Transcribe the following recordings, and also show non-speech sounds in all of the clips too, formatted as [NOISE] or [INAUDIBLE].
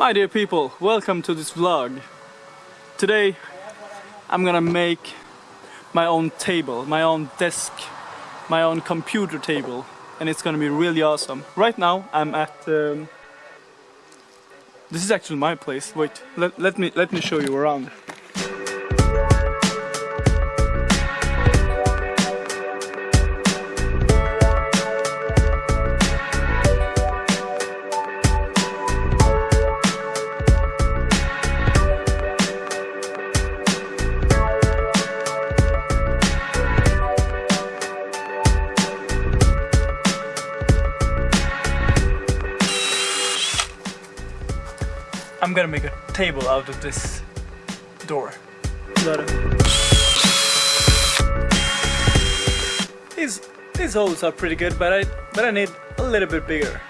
My dear people, welcome to this vlog. Today I'm gonna make my own table, my own desk, my own computer table and it's gonna be really awesome. Right now I'm at um, this is actually my place. Wait, let, let me let me show you around. Gonna make a table out of this door. These these holes are pretty good, but I but I need a little bit bigger.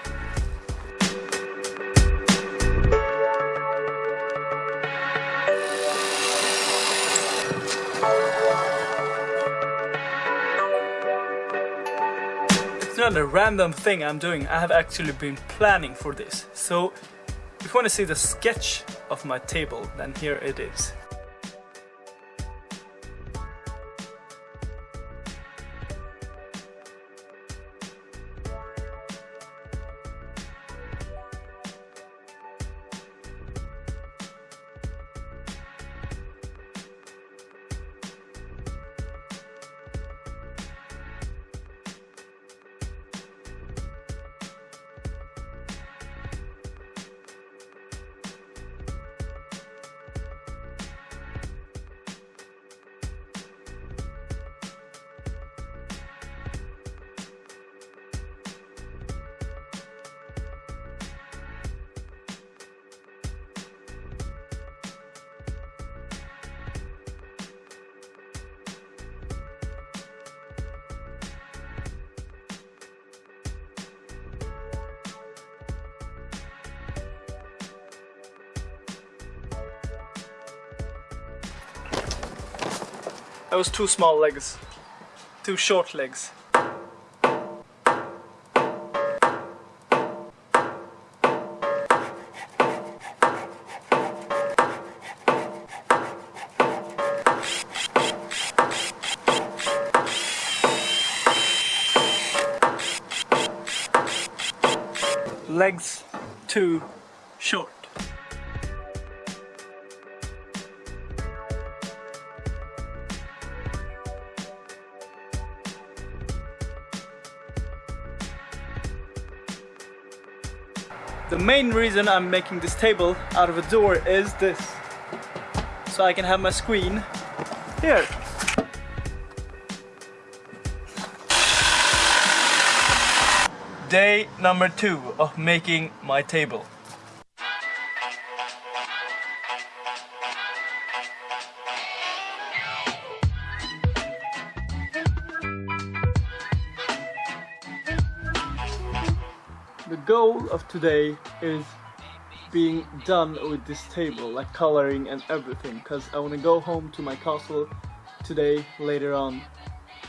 It's not a random thing I'm doing, I have actually been planning for this. So if you want to see the sketch of my table, then here it is. That was two small legs. Two short legs. Legs too short. Main reason I'm making this table out of a door is this. So I can have my screen here. Day number two of making my table. The goal of today is being done with this table, like coloring and everything, because I want to go home to my castle today, later on,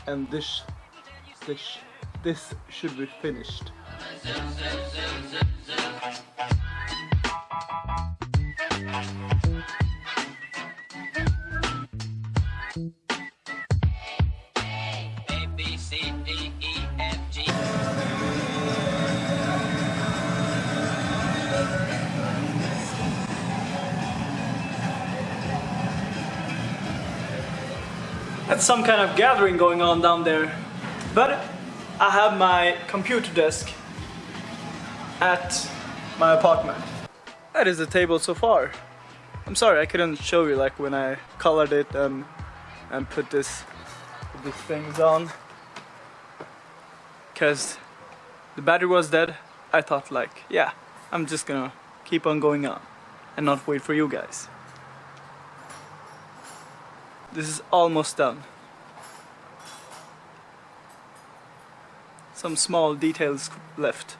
and this, this, this should be finished. Some kind of gathering going on down there. But I have my computer desk at my apartment. That is the table so far. I'm sorry I couldn't show you like when I colored it and and put this these things on. Cause the battery was dead. I thought like, yeah, I'm just gonna keep on going on and not wait for you guys. This is almost done. Some small details left.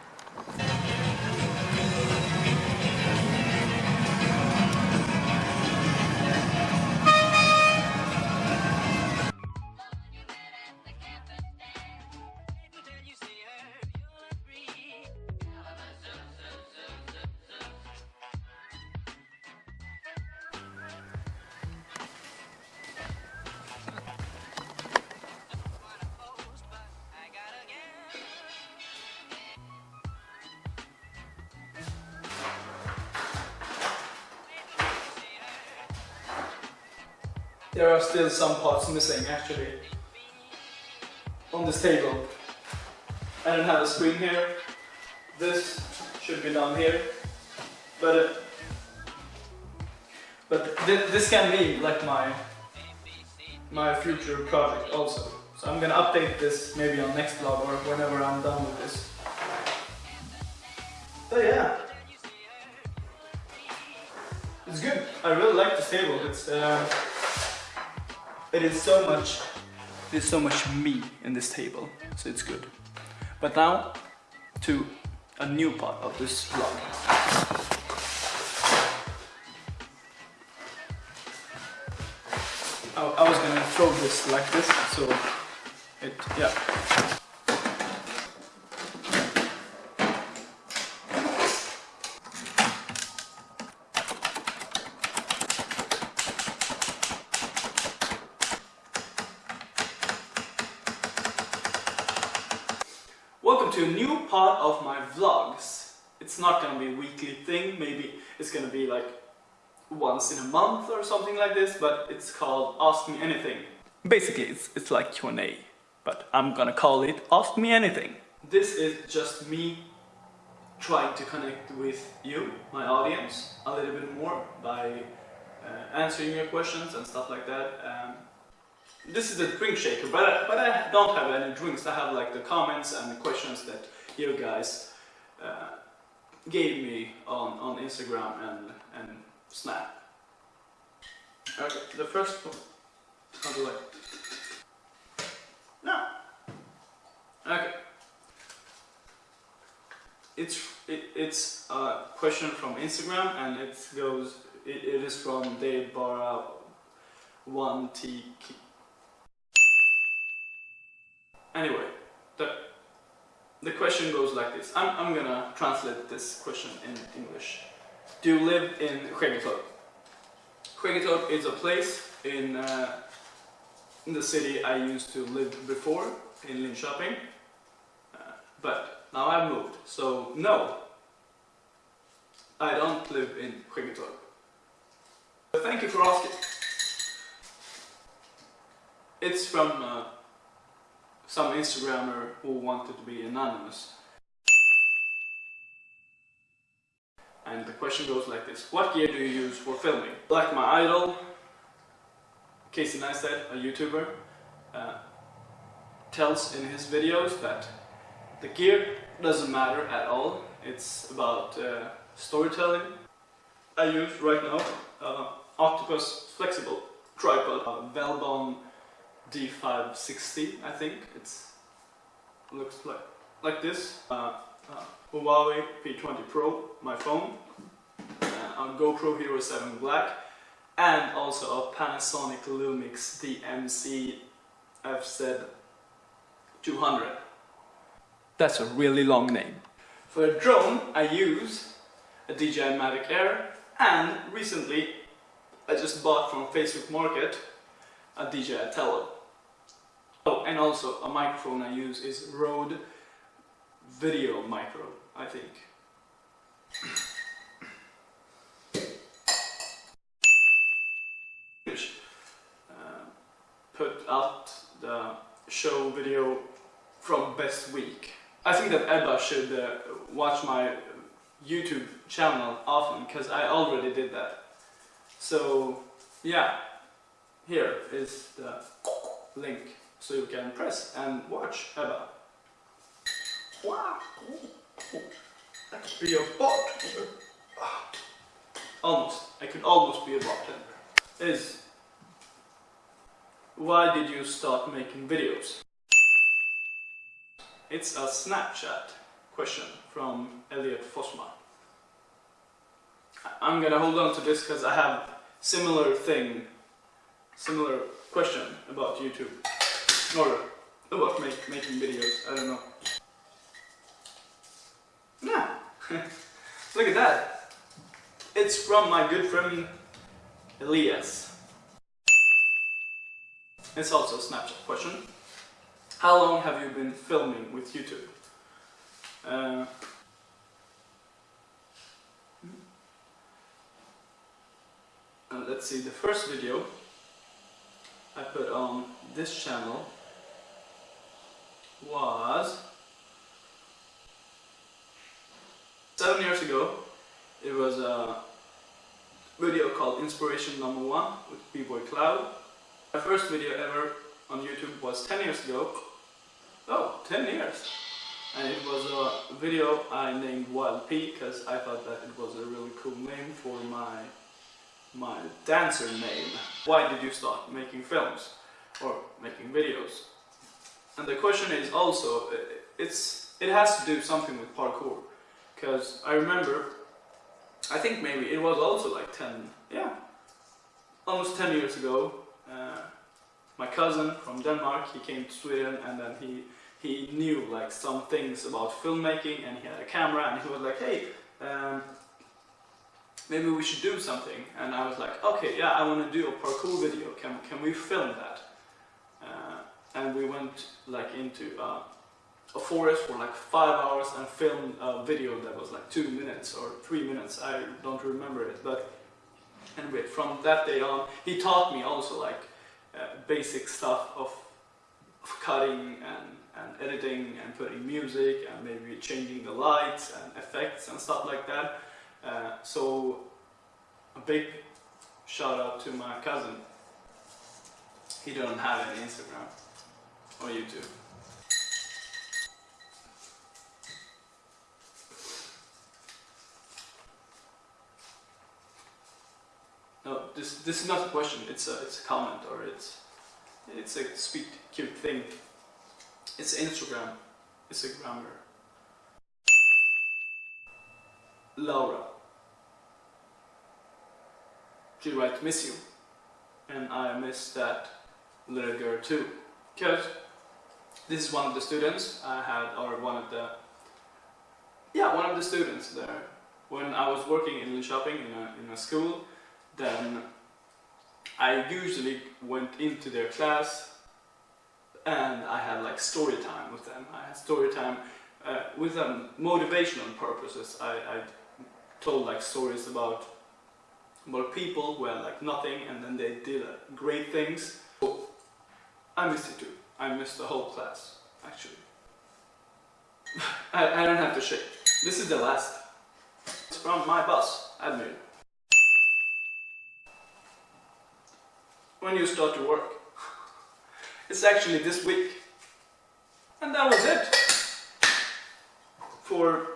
There are still some parts missing actually on this table. I don't have a screen here. This should be down here. But uh, but th this can be like my my future project also. So I'm gonna update this maybe on next vlog or whenever I'm done with this. But yeah. It's good. I really like this table. It's uh, it is so much there's so much me in this table, so it's good. But now to a new part of this vlog. I, was gonna throw this like this, so it yeah. Welcome to a new part of my vlogs. It's not gonna be a weekly thing, maybe it's gonna be like once in a month or something like this, but it's called Ask Me Anything. Basically, it's, it's like Q&A, but I'm gonna call it Ask Me Anything. This is just me trying to connect with you, my audience, a little bit more by uh, answering your questions and stuff like that. Um, this is a drink shaker, but I, but I don't have any drinks. I have like the comments and the questions that you guys uh, gave me on, on Instagram and, and Snap. Okay, the first one. How do I? No. Okay. It's it, it's a question from Instagram and it goes. It, it is from Dave Barra one T. Anyway, the, the question goes like this. I'm, I'm gonna translate this question in English. Do you live in Skäggetorp? Skäggetorp is a place in, uh, in the city I used to live before, in Linköping. Uh, but now I've moved, so no. I don't live in Skäggetorp. Thank you for asking. It's from uh, some Instagrammer who wanted to be anonymous. And the question goes like this. What gear do you use for filming? Like my idol, Casey Neistat, a YouTuber, uh, tells in his videos that the gear doesn't matter at all. It's about uh, storytelling. I use right now uh, Octopus Flexible Tripod, uh, Velbon D560 I think. It's looks like like this. Uh, uh, Huawei P20 Pro, my phone, uh, a GoPro Hero 7 Black, and also a Panasonic Lumix DMC FZ 200. That's a really long name. For a drone, I use a DJI Mavic Air, and recently I just bought from Facebook Market a DJI Tello. Oh, and also a microphone I use is Rode Video Micro, I think. [COUGHS] Uh, put out the show video from Best Week. I think that Ebba should uh, watch my YouTube channel often because I already did that. So yeah, here is the link so you can press and watch could be a bot! Ah. Almost. I could almost be a bartender. Is why did you start making videos? It's a Snapchat question from Elliot Fosma. I'm gonna hold on to this because I have similar thing, similar question about YouTube. Or about make, making videos, I don't know. Yeah, [LAUGHS] look at that. It's from my good friend Elias. It's also a Snapchat question. How long have you been filming with YouTube? Uh, uh, let's see, the first video I put on this channel was seven years ago. It was a video called Inspiration Number One with B-Boy Cloud. My first video ever on YouTube was 10 years ago. Oh, 10 years! And it was a video I named Wild P because I thought that it was a really cool name for my my dancer name. Why did you start making films or making videos? And the question is also, uh, it's it has to do something with parkour because I remember, I think maybe it was also like 10, yeah, almost 10 years ago. Uh, my cousin from Denmark, he came to Sweden and then he he knew like some things about filmmaking and he had a camera and he was like, hey, um, maybe we should do something. And I was like, okay, yeah, I want to do a parkour video. Can, can we film that? And we went like into uh, a forest for like five hours and filmed a video that was like two minutes or three minutes. I don't remember it, but anyway, from that day on, he taught me also like uh, basic stuff of, of cutting and, and editing and putting music and maybe changing the lights and effects and stuff like that. Uh, so a big shout out to my cousin. He doesn't have any Instagram Oh, or YouTube. No, this this is not a question. It's a it's a comment or it's it's a sweet cute thing. It's Instagram. It's a grammar. Laura. She writes miss you. And I miss that little girl too. Because this is one of the students I had, or one of the, yeah, one of the students there. When I was working in Linköping in a, in a school, then I usually went into their class and I had like story time with them. I had story time uh, with them, motivational purposes. I, I told like stories about about people who had like nothing and then they did uh, great things. So, I missed it too. I missed the whole class actually. [LAUGHS] I, I don't have to shake. This is the last. It's from my boss, Admir. When you start to work. [LAUGHS] It's actually this week. And that was it for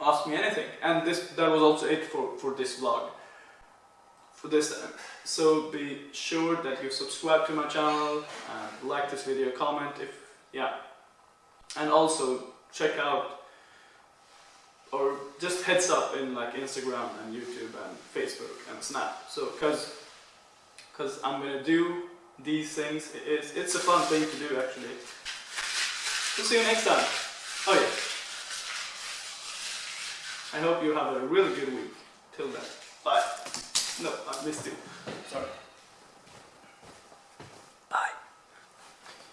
Ask Me Anything. And this that was also it for, for this vlog. For this time. So be sure that you subscribe to my channel, and like this video, comment if, yeah. And also check out, or just heads up in like Instagram and YouTube and Facebook and Snap. So, cause, cause I'm gonna do these things. It's, it's a fun thing to do actually. We'll see you next time. Oh yeah. I hope you have a really good week. Till then. Bye. No, I missed it. Sorry.